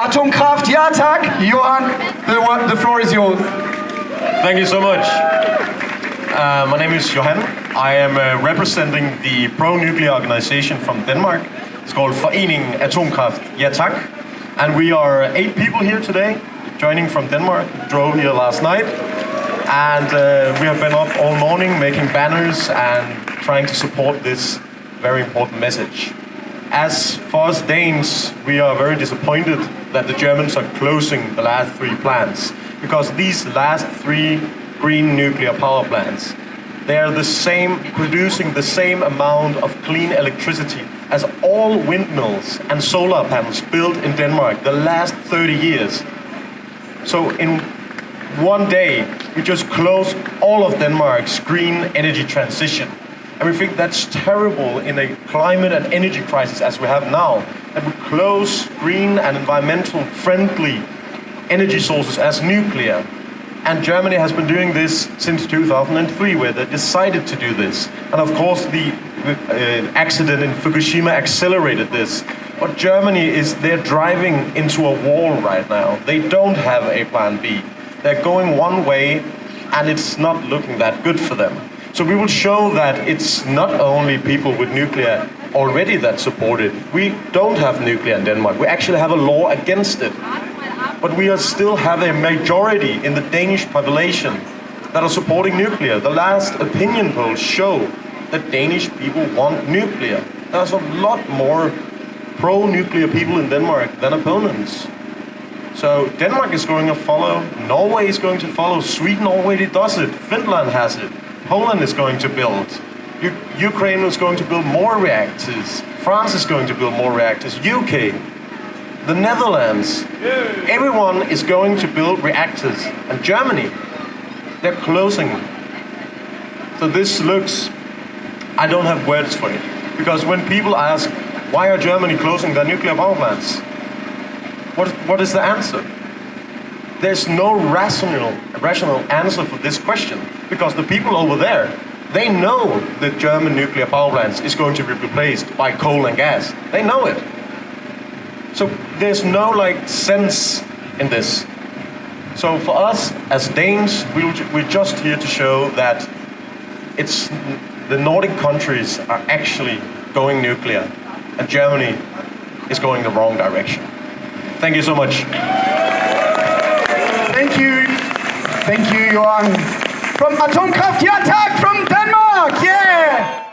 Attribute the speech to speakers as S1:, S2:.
S1: Atomkraft, ja tak. Johan, the, the floor is yours.
S2: Thank you so much. Uh, my name is Johan. I am uh, representing the pro-nuclear organization from Denmark. It's called Forening Atomkraft Ja Tak. And we are eight people here today, joining from Denmark. Drove here last night. And uh, we have been up all morning making banners and trying to support this very important message. As for us Danes, we are very disappointed that the Germans are closing the last three plants because these last three green nuclear power plants, they are the same, producing the same amount of clean electricity as all windmills and solar panels built in Denmark the last 30 years. So in one day, we just close all of Denmark's green energy transition. And we think that's terrible in a climate and energy crisis as we have now, that we close green and environmental friendly energy sources as nuclear. And Germany has been doing this since 2003, where they decided to do this. And of course, the uh, accident in Fukushima accelerated this. But Germany is, they're driving into a wall right now. They don't have a plan B. They're going one way, and it's not looking that good for them. So we will show that it's not only people with nuclear already that support it. We don't have nuclear in Denmark. We actually have a law against it. But we still have a majority in the Danish population that are supporting nuclear. The last opinion polls show that Danish people want nuclear. There's a lot more pro-nuclear people in Denmark than opponents. So Denmark is going to follow, Norway is going to follow, Sweden already does it, Finland has it. Poland is going to build. U Ukraine is going to build more reactors. France is going to build more reactors. UK, the Netherlands, everyone is going to build reactors. And Germany, they're closing. So this looks, I don't have words for it. Because when people ask, why are Germany closing their nuclear power plants? What, what is the answer? There's no rational, rational answer for this question because the people over there, they know that German nuclear power plants is going to be replaced by coal and gas. They know it. So there's no like sense in this. So for us as Danes, we, we're just here to show that it's the Nordic countries are actually going nuclear and Germany is going the wrong direction. Thank you so much.
S1: Thank you. Thank you, Johan. From Atomkraft Ja Tak from Denmark. Yeah.